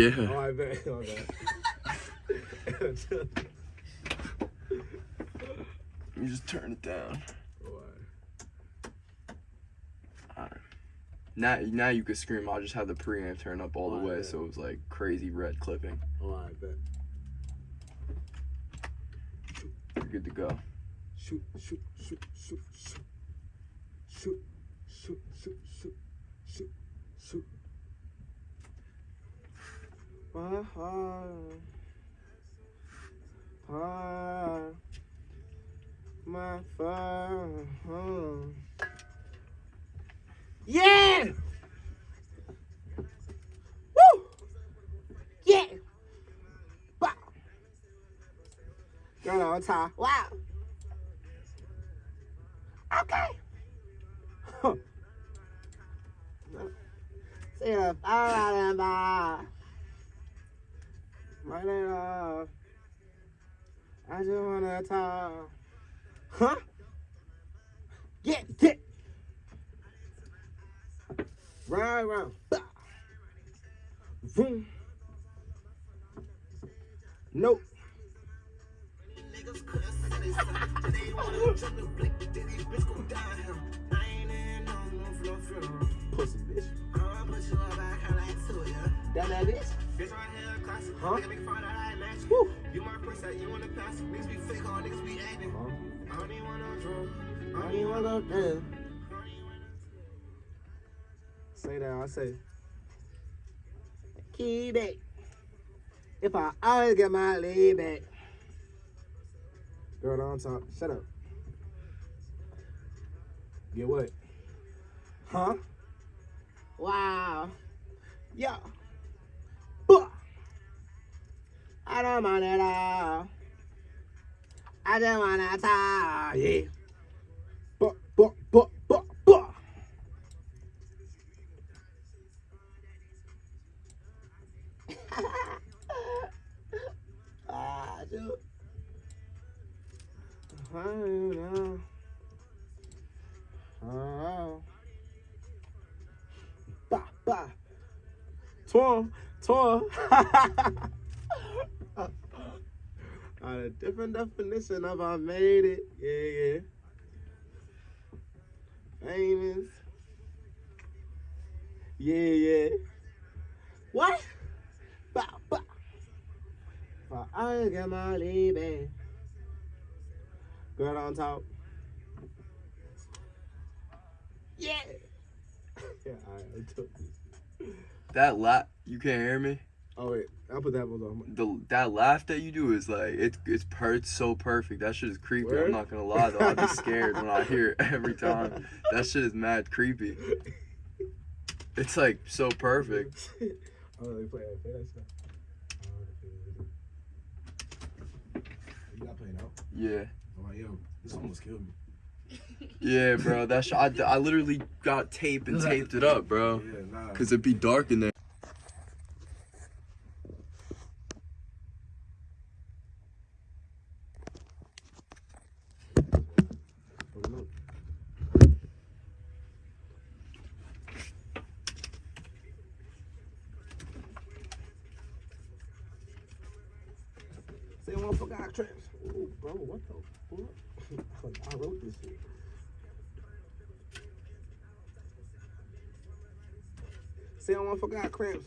Yeah. Oh, I bet. Oh, I bet. You just turn it down. Alright. Now, now you could scream. I'll just have the preamp turn up all the way, so it was like crazy red clipping. Oh, I bet. You're good to go. Shoot, shoot, shoot, shoot, shoot. Shoot, shoot, shoot, shoot, shoot, shoot. My heart, heart, my fire. Yeah! Woo! Yeah! Wow! Girl on top. Wow! Okay. Huh. See and bar. That that is? Huh? Woo. You my princess, you wanna pass Niggas be fake, all niggas be acting. I don't even want no drug. I don't even wanna go. Say that, I say. Keep it. If I always get my lead back. Girl, don't talk. Shut up. Get what? Huh? Wow. Yeah. I don't mind at all. I just wanna talk. Yeah. Buh, buh, buh, buh, buh. ah, dude. I don't know. Oh. Bah, bah. Twirl, twirl. On different definition of I made it. Yeah, yeah. Famous. Yeah, yeah. What? Bah, bah. For I get my baby. Girl on top. Yeah. yeah, alright, I took this. That laugh, you can't hear me. Oh wait, I'll put that one on. The that laugh that you do is like it's it's per it's so perfect. That shit is creepy. Word? I'm not gonna lie though. I'd be scared when I hear it every time. That shit is mad creepy. It's like so perfect. oh, play that. Play that stuff. You got playing out. Yeah. I'm like, yo, this almost killed me. Yeah, bro. That sh- I, I literally got tape and taped it up, bro. Yeah, nah. Cause it'd be dark in there. Oh, look. Say one for God trips. Oh, bro, what the fuck? I wrote this shit. Say one for God cramps.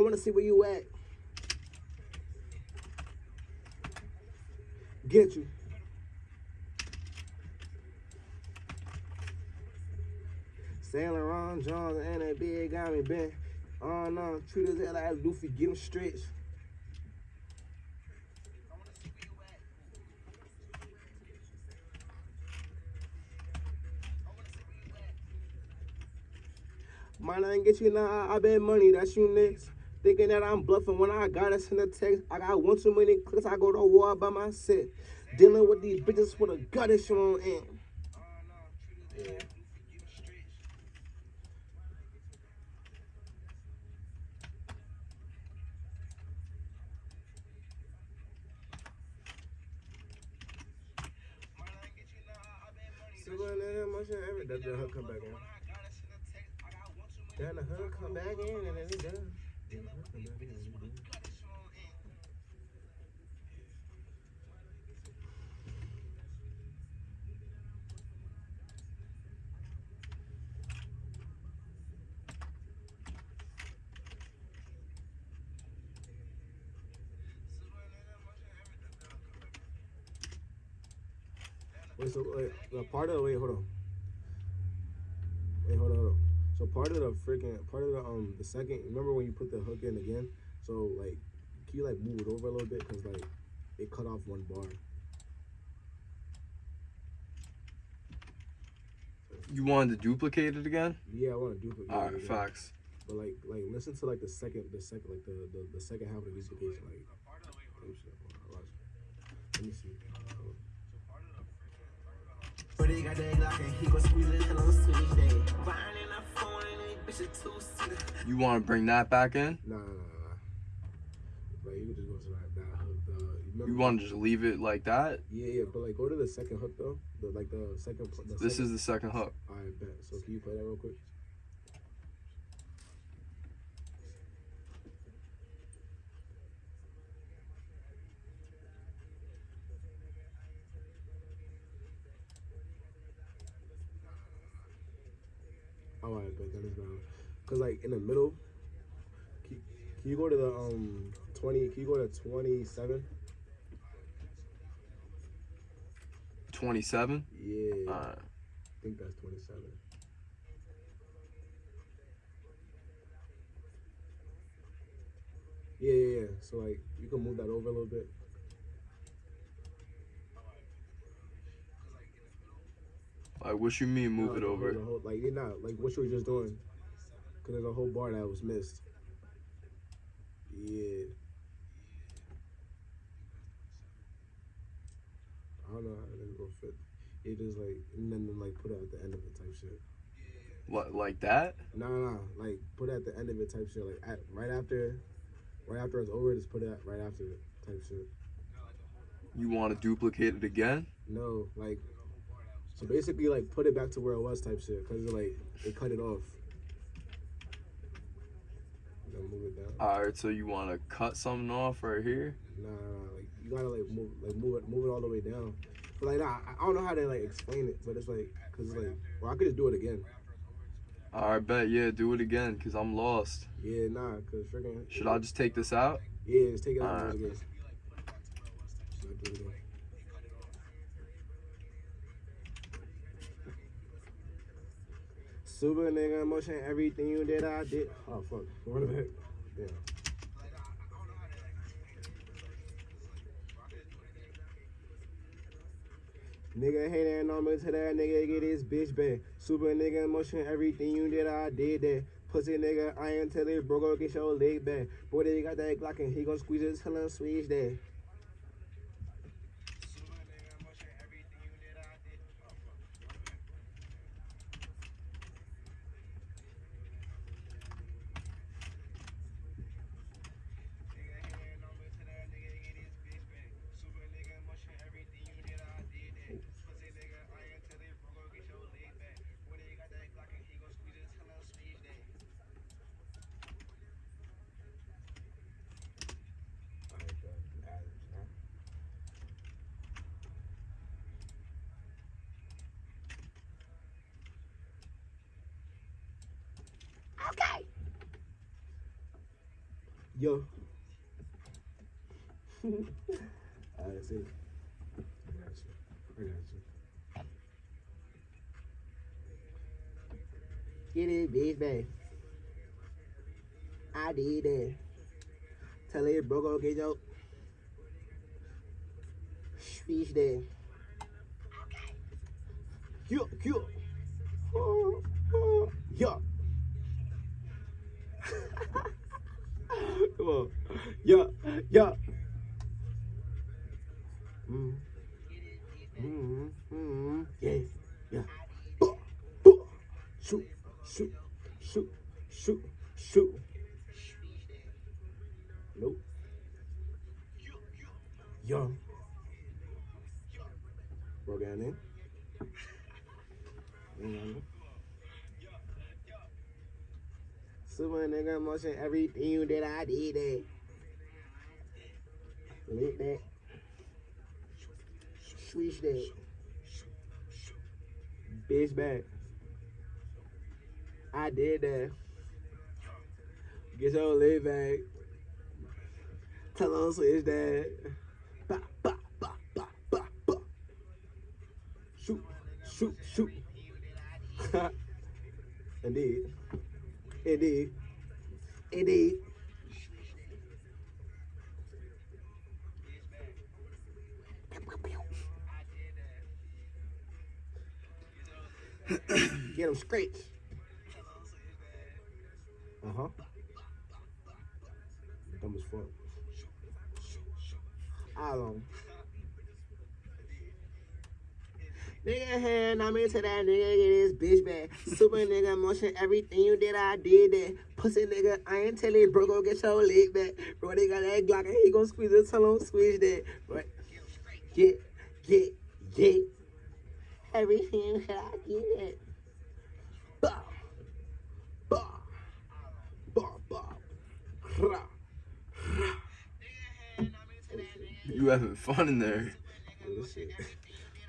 I want to see where you at. Get you. Saint Laurent, Johns, and that big got me bent. Oh no, treat his head like Luffy, get him stretched. Might not get you now, I, I bet money That's you next. Thinking that I'm bluffing when I got us in the text. I got one too many clicks, I go to war by myself. Dealing with these bitches with a gut issue on end. Yeah. Then the hook come back in and then it does. Wait, so wait, the part of wait, hold on. Wait, hold on, hold on. So part of the freaking part of the um the second. Remember when you put the hook in again? So like, can you like move it over a little bit? Cause like, it cut off one bar. You wanted to duplicate it again? Yeah, I want to duplicate. All it again. facts. But like, like listen to like the second, the second, like the the, the second half of the duplication. Like, oh shit, hold on, watch. Let me see. Hold. But he got that Glock and he gon' squeeze it till I'm switch You want to bring that back in? Nah, nah, nah. Like you just go to that, that hook. You, You want to just leave it like that? Yeah, yeah, but like go to the second hook though. The like the second. The This second, is the second hook. Right, bet. So can you play that real quick? All right, bet that is valid. Cause like in the middle, can, can you go to the um twenty? Can you go to twenty seven? 27? Yeah, Uh, I think that's twenty seven. Yeah, yeah, yeah. So like you can move that over a little bit. Like, what you mean move Nah, it over? the whole- like you're not like what you were just doing. Cause there's a whole bar that was missed. Yeah. I don't know how to go fit. It just like and then like put it at the end of it type shit. Li- Like that? No, no, no. Like put it at the end of it type shit. Like at, right after, right after it's over, just put it at, right after it type shit. You want to duplicate it again? No, like so basically like put it back to where it was type shit. Cause like they cut it off. Then move it down. All right, so you want to cut something off right here? Nah, like you gotta like move, like move it, move it all the way down. But like, nah, I don't know how to like explain it, but it's like, cause it's like, well, I could just do it again. All right, bet. Yeah, do it again, because I'm lost. Yeah, nah, cause freaking. Should I just take this out? Yeah, just take it out Alright. and do it again. Should I do it again? Super nigga motion, everything you did, I did. Oh fuck, what the heck? Damn. Nigga hating on me to that nigga get his bitch back. Super nigga motion, everything you did, I did that. Pussy nigga, I ain't tell it, bro, go get your leg back. Boy, they got that Glock and he gon' squeeze it till switch that. Yo. Alright, see. I got you. I got you. Get it, bitch, back. I did that. Tell it, bro, go get your. Speech there. Yeah, yeah. Oh, oh, yeah. Come. Yeah, yeah. Mm. Mm, mm, yes, yeah. Buh, buh. Shoot, shoot, shoot, shoot, shoot. Nope. Young. Bro down there. Mm-hmm. Super nigga motion everything that I did that. Lit that. Switch that. Bitch back. I did that. Get your lid back. Tell them switch that. Ba, ba, ba, ba, ba, ba. Shoot, shoot, shoot. Indeed. Indeed. Indeed. Get him scratch. Uh huh. Dumb as fuck. I don't. Nigga hand, I'm into that nigga, get his bitch back. Super nigga motion, everything you did, I did that. Pussy nigga, I ain't telling you, bro, go get your leg back. Bro, they got that Glock and he gon' squeeze it, tell him switch that. Right. Get, get, get. Everything that I bow. Rah. You having fun in there. Oh shit.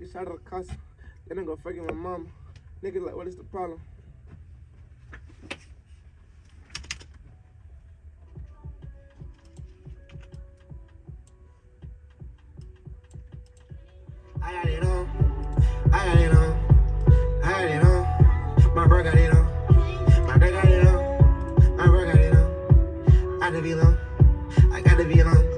I take a shot the casa. Then I go fucking my mama. Nigga like, what is the problem? I got it on. I got it on. I got it on. My bro got it on. My got it on. My bro got it on. I gotta be alone. I gotta be alone.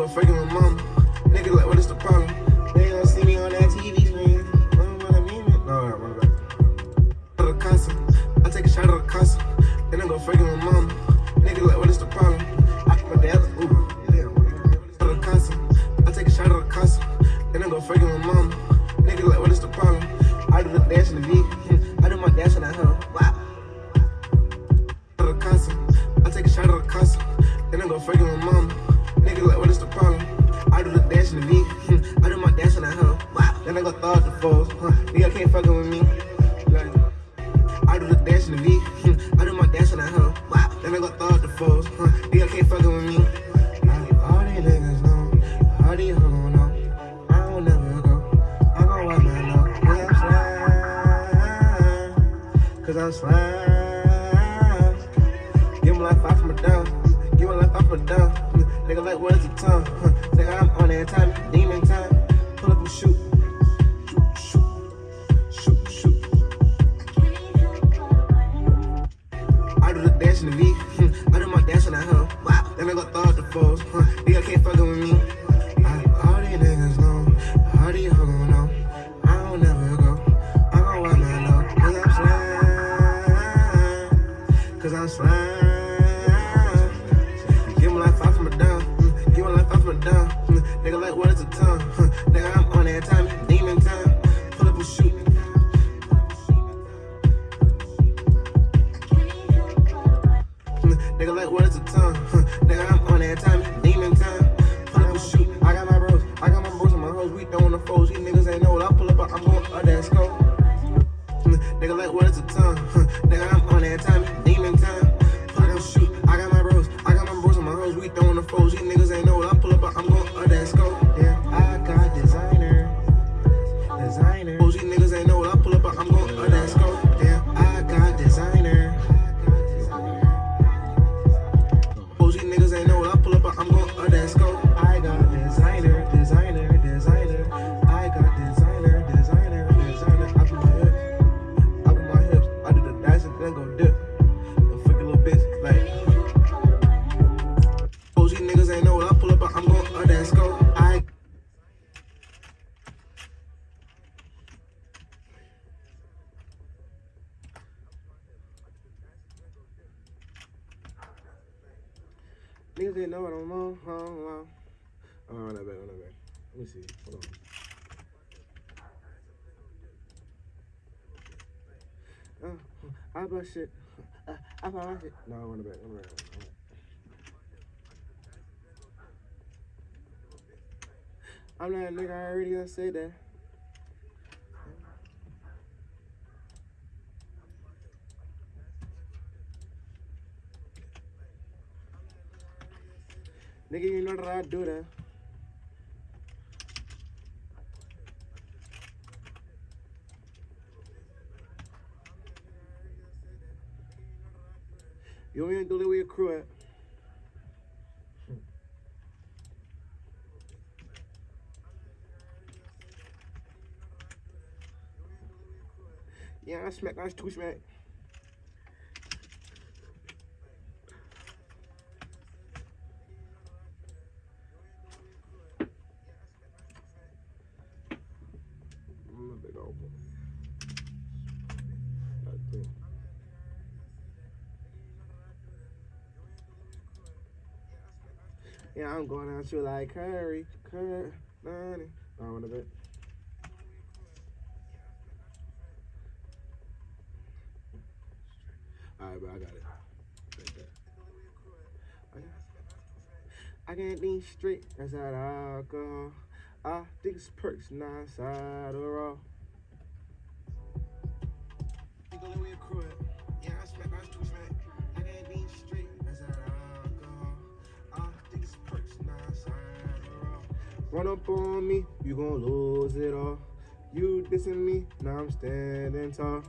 I go fucking my mama. Nigga like, what is the problem? They don't see me on that TV screen. I don't wanna be me. No, no, my bad. Shot the. I take a shot of the casa. Then I go fucking my mama. Nigga like, what is the problem? I, my dad, ooh, damn. The. I the. Then I go fucking my mama. Nigga like, what is the problem? I do the dance in the V. I do my dance in that hoe. Wow. The. I take a shot of the casa. Then I go fucking my mama. Nigga like, what is the problem? I do the dance in the V. I do my dance in that hoe. Wow. Then I go out the foes. Huh. Nigga can't fucking with me. I do the dance in the V. I do my dance in that hoe. Wow. Then I go out the foes. Huh. Nigga can't fucking with me. All these niggas know. All these hoes gon' know. I Nigga like what is the time? Huh. Nigga I'm on that time. Demon time. Pull up and shoot. Shoot, shoot. Shoot. I do the dance in the V. Hmm. I do my dance in that hoe. Wow. Then I go throw out the foes. Huh. Nigga can't fucking with me. Niggas didn't know what I'm on. Oh, back, run that back. Let me see. Hold on. Uh, I bought shit. Uh, I my shit. No, run it back. Run it back. I'm not a nigga, I already gonna say that. Nigga, you know that I do that. You ain't do that with your crew at. Yeah, I smack, I two smack. I'm a big old boy. God damn. Yeah, I'm going out you like Curry, Curry, money. I want a bit. Alright, but I got it. I can't think straight, that's I go. I think it's perks, not side or raw. Run up on me, you gon' lose it all. You dissing me, now I'm standing tall.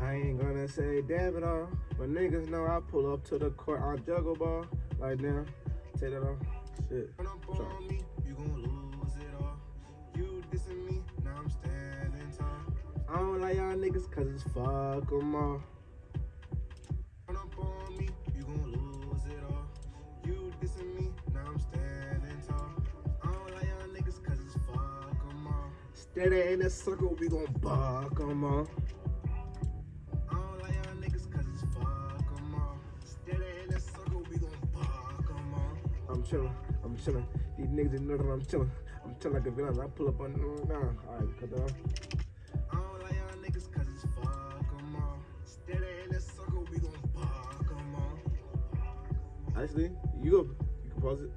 I ain't gonna say damn it all, but niggas know I pull up to the court, I juggle ball. Like now, take that off. Shit. Don't like y'all niggas cause it's fuck 'em all. Run up on me, you gon' lose it all. You dissing me, now I'm standing tall. I don't y'all niggas cause it's fuck 'em all. Steady in the circle, we gon' buck 'em all. I don't like y'all niggas it's fuck 'em all. Steady in the circle, we gon' buck 'em all. I'm chilling. I'm chilling. These niggas know that I'm chilling. I'm chilling like a villain. I pull up on. Nah. All right, cut that off. You go. You can pause it.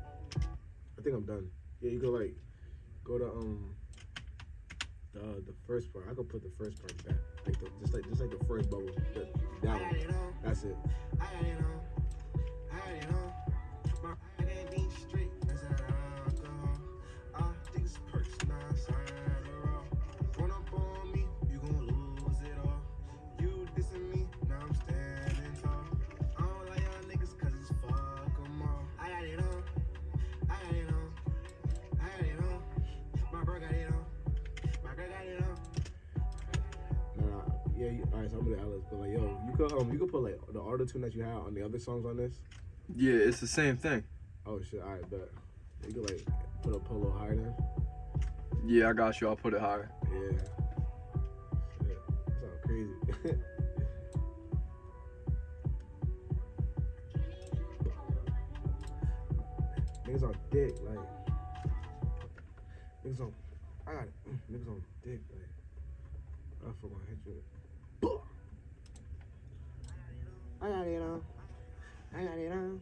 I think I'm done. Yeah, you go like go to um the the first part. I could put the first part back, like the, just like just like the first bubble. That, that I got one. That's it. All right, so I'm gonna Alice, but like, yo, you could um you could put like the auto tune that you had on the other songs on this. Yeah, it's the same thing. Oh shit! All right, but You could like put a little higher then. Yeah, I got you. I'll put it higher. Yeah. Shit. That sounds crazy. niggas on dick, like niggas on. I got it. Niggas on dick, like. I fuck gonna hit you. I got it on. I got it on.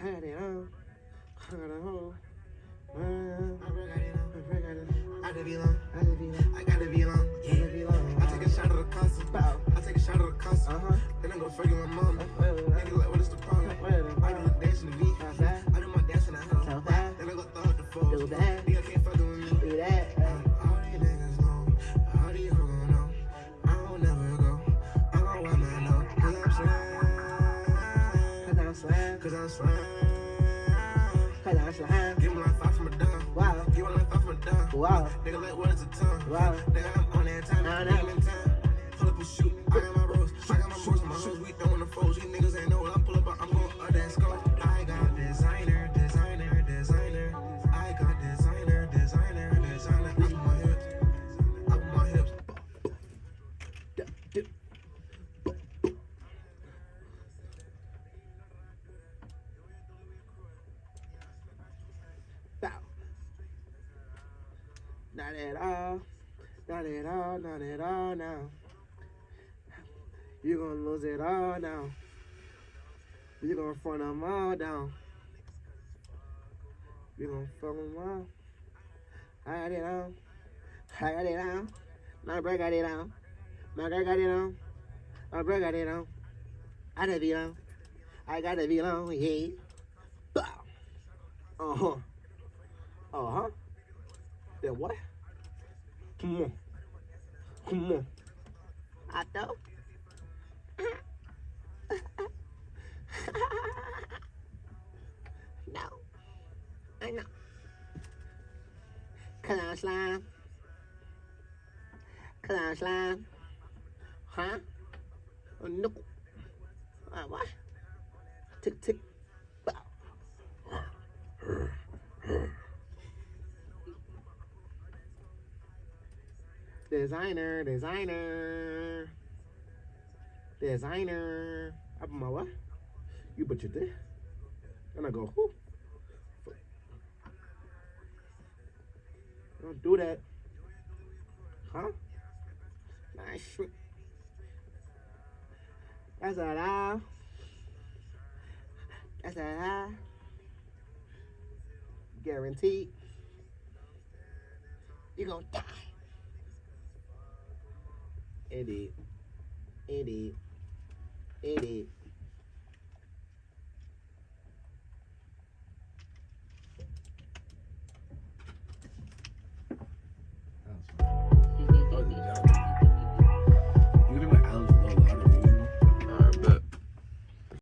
I got it on. I got a. Uh, on. I. I gotta be long. I gotta be long. I gotta be long. I take a shot of the constant. I take a shot of the constant. Uh huh. Then I go fucking my mama. I'm slime. Cause I'm slime. Give me like five from a dime. Wow. Give me like five from a dime. Wow. Nigga like what is the time? Wow. Nigga I'm on that time. I Nigga know. I'm in time. Pull up and shoot. Not at all now. You're gonna lose it all now. You're gonna front them all down. You're gonna fuck them all. I got it on. I got it on. My bro got it on. My girl got it on. My bro got it on. I gotta be on. I gotta be on, yeah. Bow. Uh huh. Uh huh. Then what? Come on. Come on. I don't. no. I know. Clown slime. Clown slime. Huh? Oh, no. Uh, what? Tick, tick. Wow. Designer, designer, designer. Put my? You put your dick. And I go, whoo. Don't do that. Huh? Nice. That's a lie. That's a lie. Guaranteed. You're gonna die. Indeed. Indeed. Indeed.